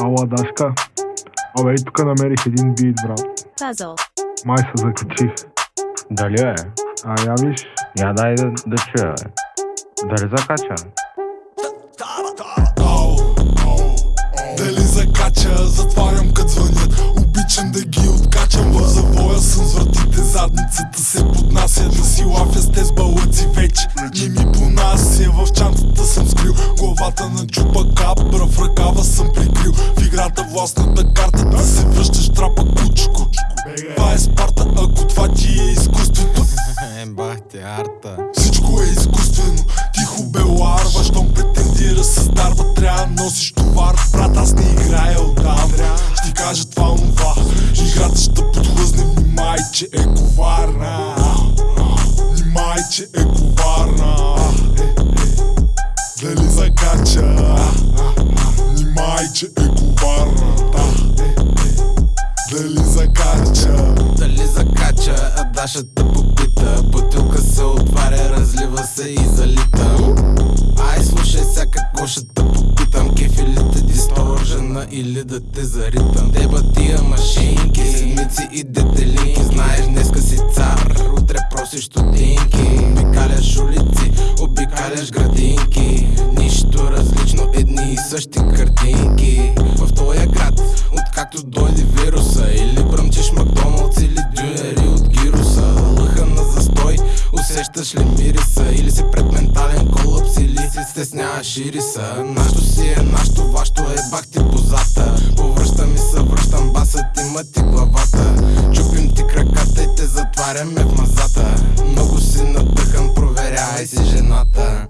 Ала, Дашка. Абе, и тук намерих един бит, брат. puzzle, Май се закачих. Дали е? А я виж, Я дай да, да чуя, бе. Дали закача? Ау, ау, Дали закача, затварям кът звънят Обичам да ги откачам В завоя съм с вратите Задницата се поднася Да си лафя с те с балъци вече Главата на чупа капра В ръкава съм прикрил. В играта властната карта Да се връщаш трапа кучко. Това е Спарта Ако това ти е изкуството. Е, бах ти арта. всичко е изкуствено. Тихо бе ларва, щом претендира с дарба Трябва да носиш товар. Брат, аз не играя отдавна. Ще ти кажа това онова. Играта ще подхлъзне, внимай, че е коварна. Внимай, че е коварна Внимай, че е коварна е. Дали закача? Дали закача, а Дашата попита. Бутилка се отваря, разлива се и залита. Ай, слушай сега какво ще те попитам. Кефи ли те дисторжена или да те заритам. Деба тия машинки, седмици и детелинки Знаеш, днеска си цар, утре просиш стотинки Обикаляш улици, обикаляш градинки. Нищо различно, едни и същи картинки. В твоя град, откакто дойде вируса Или бръмчиш Макдоналдс или дюнери от гируса. Лъха на застой, усещаш ли мириса Или си пред ментален колапс или си стесняваш ириса. Нашто си е нашто, вашто е бах ти позата. Повръщам и съвръщам басът и мъти главата. Чупим ти краката и те затваряме в мазата. Много си надъхан, проверявай си жената